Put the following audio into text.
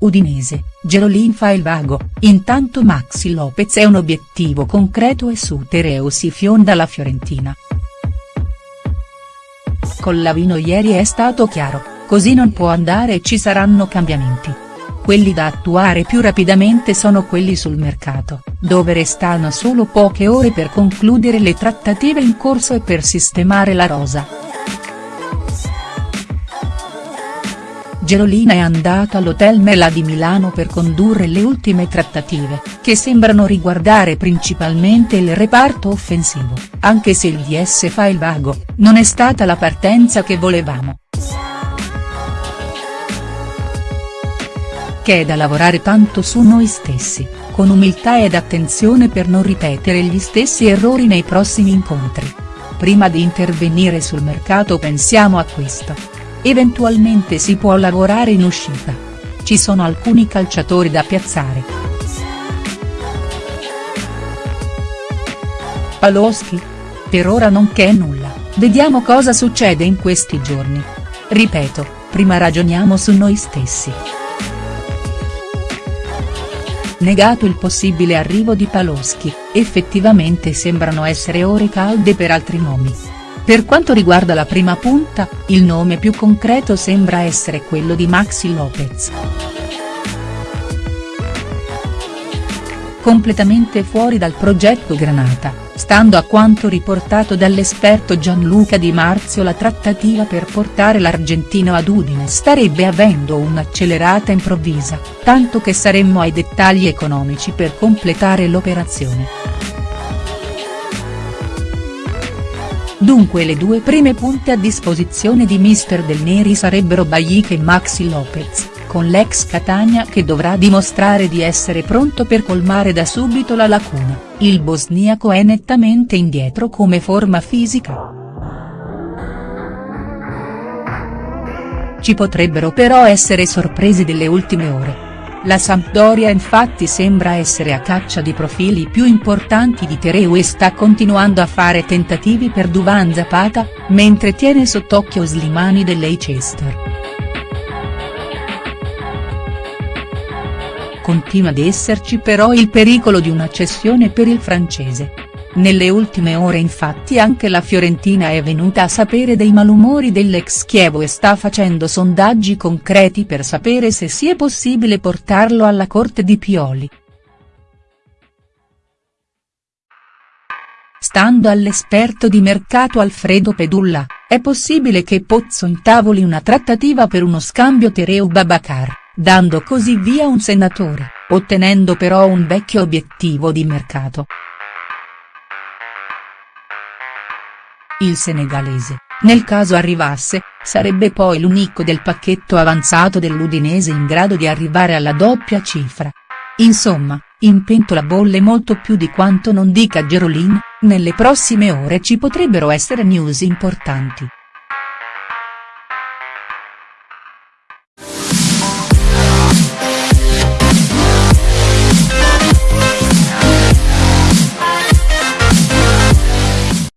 Udinese, Gerolin fa il vago, intanto Maxi Lopez è un obiettivo concreto e su Tereo si fionda la Fiorentina. Con Lavino ieri è stato chiaro, così non può andare e ci saranno cambiamenti. Quelli da attuare più rapidamente sono quelli sul mercato, dove restano solo poche ore per concludere le trattative in corso e per sistemare la rosa. Gerolina è andato all'Hotel Mela di Milano per condurre le ultime trattative, che sembrano riguardare principalmente il reparto offensivo, anche se il DS fa il vago, non è stata la partenza che volevamo. Che è da lavorare tanto su noi stessi, con umiltà ed attenzione per non ripetere gli stessi errori nei prossimi incontri. Prima di intervenire sul mercato pensiamo a questo. Eventualmente si può lavorare in uscita. Ci sono alcuni calciatori da piazzare. Paloschi? Per ora non c'è nulla, vediamo cosa succede in questi giorni. Ripeto, prima ragioniamo su noi stessi. Negato il possibile arrivo di Paloschi, effettivamente sembrano essere ore calde per altri nomi. Per quanto riguarda la prima punta, il nome più concreto sembra essere quello di Maxi Lopez. Completamente fuori dal progetto Granata, stando a quanto riportato dall'esperto Gianluca Di Marzio la trattativa per portare l'argentino ad Udine starebbe avendo un'accelerata improvvisa, tanto che saremmo ai dettagli economici per completare l'operazione. Dunque le due prime punte a disposizione di mister Del Neri sarebbero Bajic e Maxi Lopez, con l'ex Catania che dovrà dimostrare di essere pronto per colmare da subito la lacuna, il bosniaco è nettamente indietro come forma fisica. Ci potrebbero però essere sorprese delle ultime ore. La Sampdoria infatti sembra essere a caccia di profili più importanti di Tereu e sta continuando a fare tentativi per Duvan Zapata, mentre tiene sott'occhio Slimani dell'Leicester. Continua ad esserci però il pericolo di una cessione per il francese. Nelle ultime ore infatti anche la Fiorentina è venuta a sapere dei malumori dell'ex Chievo e sta facendo sondaggi concreti per sapere se sia possibile portarlo alla corte di Pioli. Stando all'esperto di mercato Alfredo Pedulla, è possibile che Pozzo intavoli una trattativa per uno scambio Tereu Babacar, dando così via un senatore, ottenendo però un vecchio obiettivo di mercato. Il senegalese, nel caso arrivasse, sarebbe poi l'unico del pacchetto avanzato dell'Udinese in grado di arrivare alla doppia cifra. Insomma, in pentola bolle molto più di quanto non dica Gerolin, nelle prossime ore ci potrebbero essere news importanti.